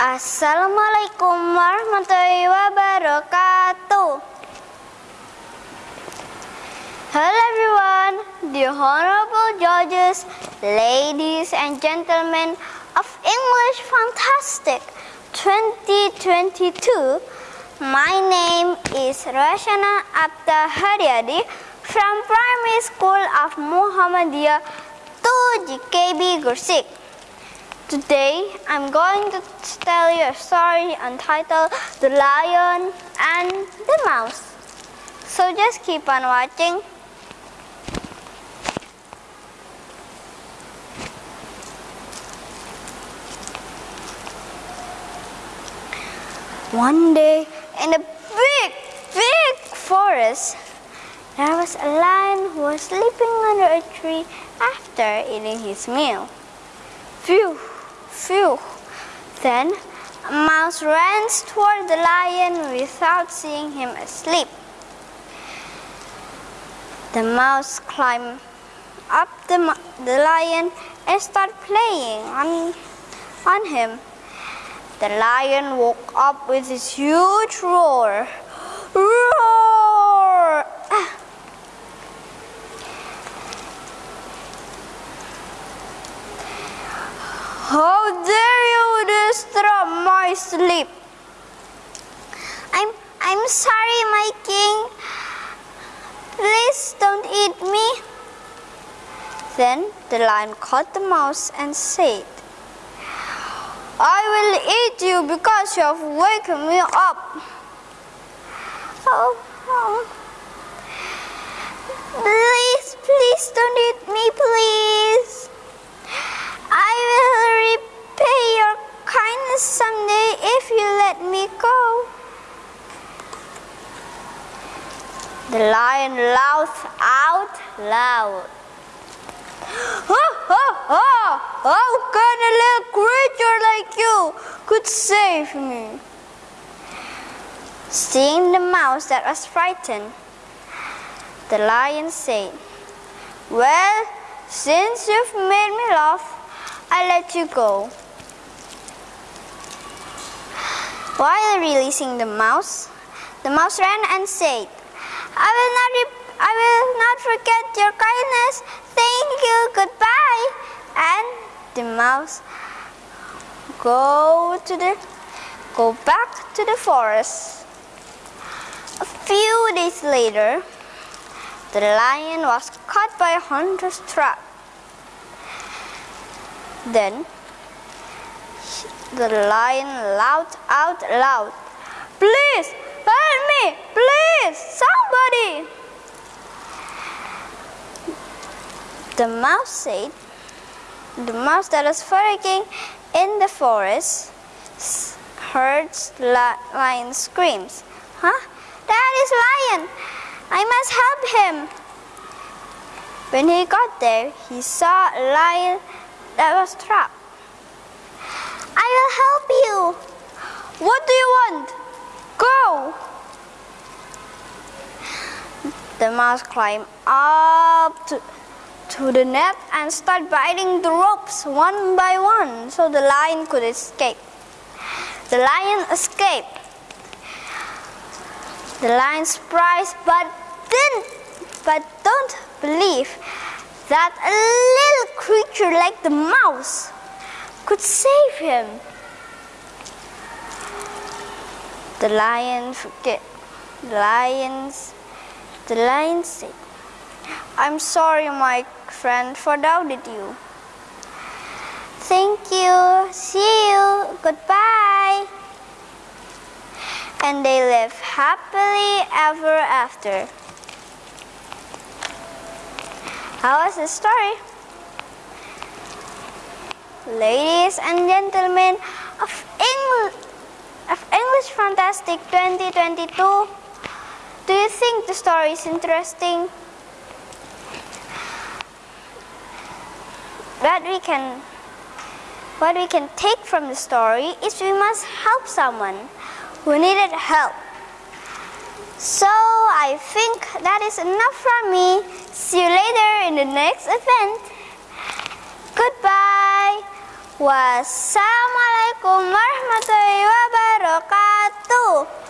Assalamualaikum warahmatullahi wabarakatuh. Hello everyone, the honorable judges, ladies and gentlemen of English Fantastic 2022. My name is Rashana Abda Haryadi from Primary School of Muhammadiyah 2 GKB Gresik. Today, I'm going to tell you a story entitled The Lion and the Mouse. So just keep on watching. One day, in a big, big forest, there was a lion who was sleeping under a tree after eating his meal. Phew, phew. Then a mouse ran toward the lion without seeing him asleep. The mouse climbed up the, the lion and started playing on, on him. The lion woke up with his huge. Roar! How dare you disturb my sleep? I'm I'm sorry, my king. Please don't eat me. Then the lion caught the mouse and said, I will eat you because you have wakened me up. Oh, oh. Please, please don't eat me, please. I will repay your kindness someday if you let me go. The lion laughs out loud. Ha ha ha! How can a little creature like you could save me? Seeing the mouse that was frightened, the lion said, Well, since you've made me laugh, I let you go. While releasing the mouse, the mouse ran and said, I will not, I will not forget your kindness. Thank you. Goodbye. And the mouse go to the go back to the forest. A few days later, the lion was caught by a hunter's trap. Then the lion laughed out loud, Please help me! Please, somebody! The mouse said, the mouse that was frolicking in the forest heard lion screams. Huh? That is lion! I must help him! When he got there, he saw a lion that was trapped. I will help you. What do you want? Go! The mouse climbed up to, to the net and started biting the ropes one by one so the lion could escape. The lion escaped. The lion surprised but didn't but don't believe that a little creature like the mouse could save him. The lion forget. The lions. The lion said, "I'm sorry, my friend, for doubted you. Thank you. See you. Goodbye." And they lived happily ever after. How was the story? Ladies and gentlemen of English, of English Fantastic 2022, do you think the story is interesting? What we can what we can take from the story is we must help someone who needed help. So I think that is enough from me. See you later in the next event. Goodbye. Wassalamualaikum warahmatullahi wabarakatuh.